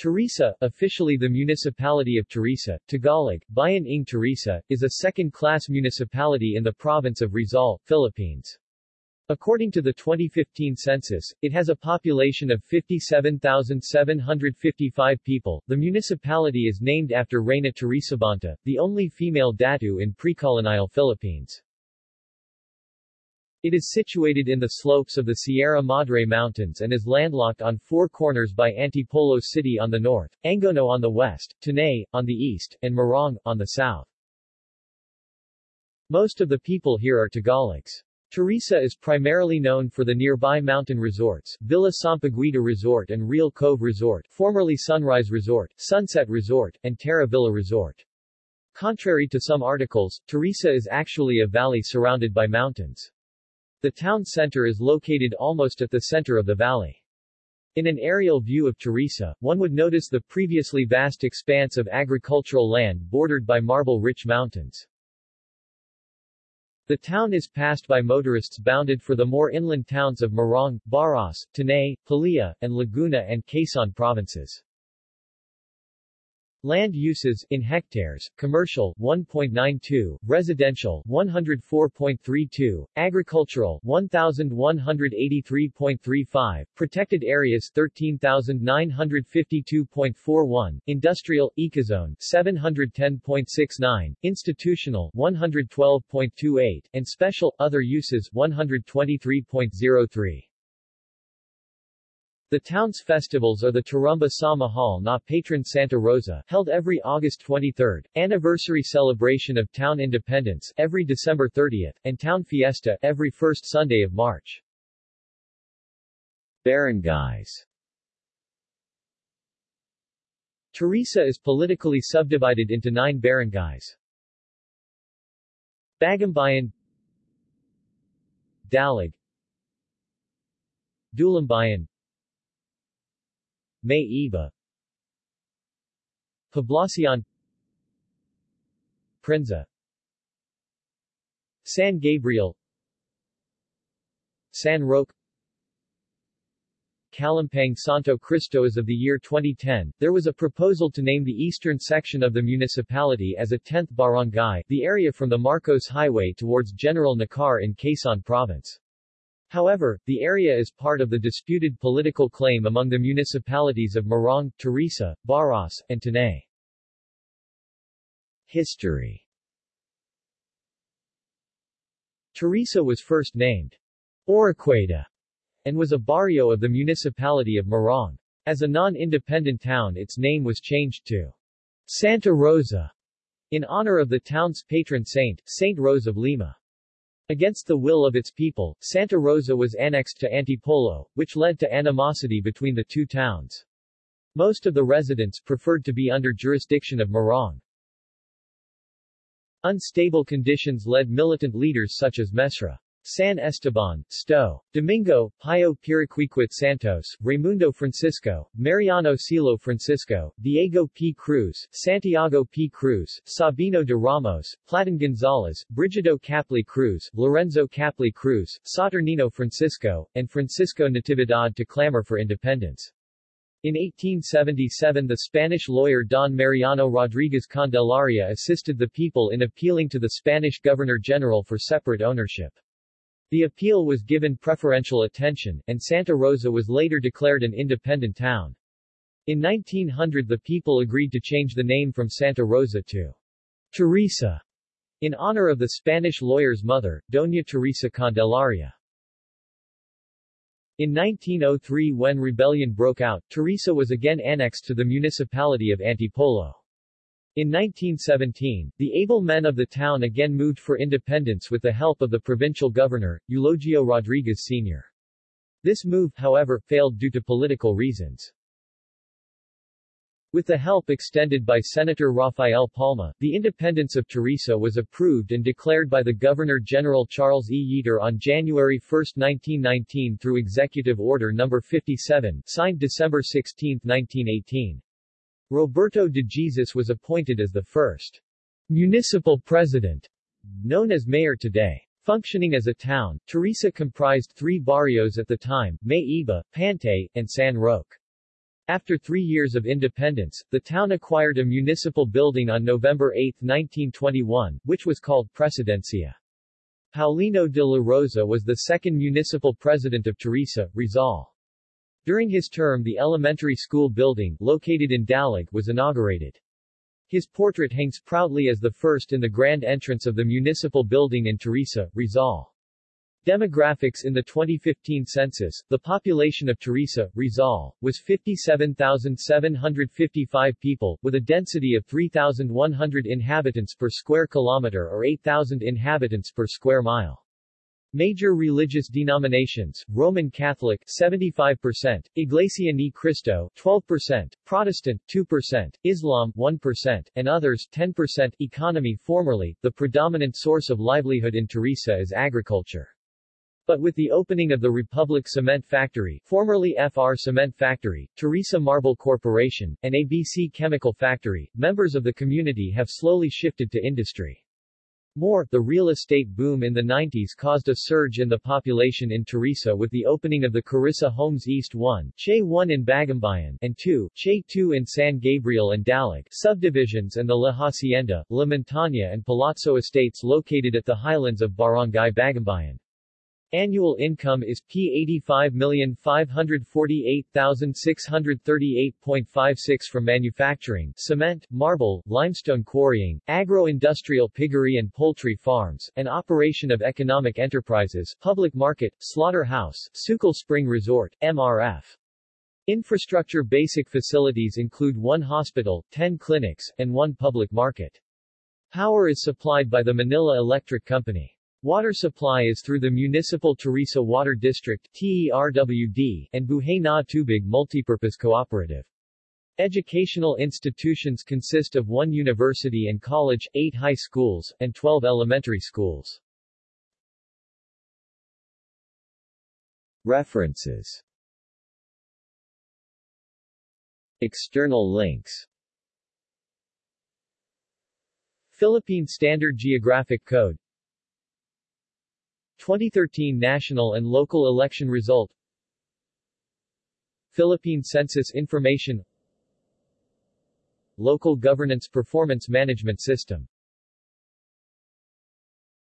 Teresa, officially the Municipality of Teresa, Tagalog, Bayan ng Teresa, is a second-class municipality in the province of Rizal, Philippines. According to the 2015 census, it has a population of 57,755 people. The municipality is named after Reyna Teresabanta, the only female datu in pre-colonial Philippines. It is situated in the slopes of the Sierra Madre Mountains and is landlocked on four corners by Antipolo City on the north, Angono on the west, Tanay, on the east, and Morong, on the south. Most of the people here are Tagalogs. Teresa is primarily known for the nearby mountain resorts, Villa Sampaguita Resort and Real Cove Resort, formerly Sunrise Resort, Sunset Resort, and Terra Villa Resort. Contrary to some articles, Teresa is actually a valley surrounded by mountains. The town center is located almost at the center of the valley. In an aerial view of Teresa, one would notice the previously vast expanse of agricultural land bordered by marble-rich mountains. The town is passed by motorists bounded for the more inland towns of Morong, Baras, Tanay, Pililla, and Laguna and Quezon provinces. Land uses in hectares, commercial 1.92, residential 104.32, agricultural 1183.35, protected areas 13952.41, industrial ecozone 710.69, institutional 112.28, and special other uses 123.03. The town's festivals are the Tarumba sa Mahal na Patron Santa Rosa, held every August 23, anniversary celebration of town independence every December 30, and town fiesta every first Sunday of March. Barangays Teresa is politically subdivided into nine barangays. Bagumbayan Dalig Dulumbayan May Iba Poblacion. Prinza San Gabriel. San Roque. Calumpang Santo Cristo As of the year 2010, there was a proposal to name the eastern section of the municipality as a 10th barangay, the area from the Marcos Highway towards General Nakar in Quezon Province. However, the area is part of the disputed political claim among the municipalities of Morong, Teresa, Baras, and Tanay. History Teresa was first named Oriqueta and was a barrio of the municipality of Morong. As a non-independent town its name was changed to Santa Rosa in honor of the town's patron saint, Saint Rose of Lima. Against the will of its people, Santa Rosa was annexed to Antipolo, which led to animosity between the two towns. Most of the residents preferred to be under jurisdiction of Morong. Unstable conditions led militant leaders such as Mesra San Esteban, Sto. Domingo, Pio Piriquiquit Santos, Raimundo Francisco, Mariano Silo Francisco, Diego P. Cruz, Santiago P. Cruz, Sabino de Ramos, Platon Gonzalez, Brigido Capli Cruz, Lorenzo Capli Cruz, Saturnino Francisco, and Francisco Natividad to clamor for independence. In 1877 the Spanish lawyer Don Mariano Rodriguez Candelaria assisted the people in appealing to the Spanish Governor-General for separate ownership. The appeal was given preferential attention, and Santa Rosa was later declared an independent town. In 1900 the people agreed to change the name from Santa Rosa to Teresa, in honor of the Spanish lawyer's mother, Doña Teresa Candelaria. In 1903 when rebellion broke out, Teresa was again annexed to the municipality of Antipolo. In 1917, the able men of the town again moved for independence with the help of the provincial governor, Eulogio Rodriguez Sr. This move, however, failed due to political reasons. With the help extended by Senator Rafael Palma, the independence of Teresa was approved and declared by the Governor-General Charles E. Yeater on January 1, 1919 through Executive Order No. 57, signed December 16, 1918. Roberto de Jesus was appointed as the first municipal president, known as mayor today. Functioning as a town, Teresa comprised three barrios at the time, May Iba, Pantay, and San Roque. After three years of independence, the town acquired a municipal building on November 8, 1921, which was called Presidencia. Paulino de la Rosa was the second municipal president of Teresa, Rizal. During his term the elementary school building, located in Dalig, was inaugurated. His portrait hangs proudly as the first in the grand entrance of the municipal building in Teresa, Rizal. Demographics In the 2015 census, the population of Teresa, Rizal, was 57,755 people, with a density of 3,100 inhabitants per square kilometer or 8,000 inhabitants per square mile. Major religious denominations, Roman Catholic 75%, Iglesia Ni Cristo 12%, Protestant 2%, Islam 1%, and others 10%. Economy Formerly, the predominant source of livelihood in Teresa is agriculture. But with the opening of the Republic Cement Factory formerly FR Cement Factory, Teresa Marble Corporation, and ABC Chemical Factory, members of the community have slowly shifted to industry. More, the real estate boom in the 90s caused a surge in the population in Teresa with the opening of the Carissa Homes East 1, Che 1 in Bagumbayan, and 2, Che 2 in San Gabriel and Dalig, subdivisions and the La Hacienda, La Montaña and Palazzo estates located at the highlands of Barangay Bagumbayan. Annual income is P85,548,638.56 from manufacturing, cement, marble, limestone quarrying, agro-industrial piggery and poultry farms, and operation of economic enterprises, public market, slaughterhouse, Sukal Spring Resort, MRF. Infrastructure basic facilities include one hospital, 10 clinics, and one public market. Power is supplied by the Manila Electric Company. Water supply is through the Municipal Teresa Water District TERWD, and Buhay na Tubig Multipurpose Cooperative. Educational institutions consist of one university and college, eight high schools, and 12 elementary schools. References External links Philippine Standard Geographic Code 2013 national and local election result. Philippine Census Information. Local Governance Performance Management System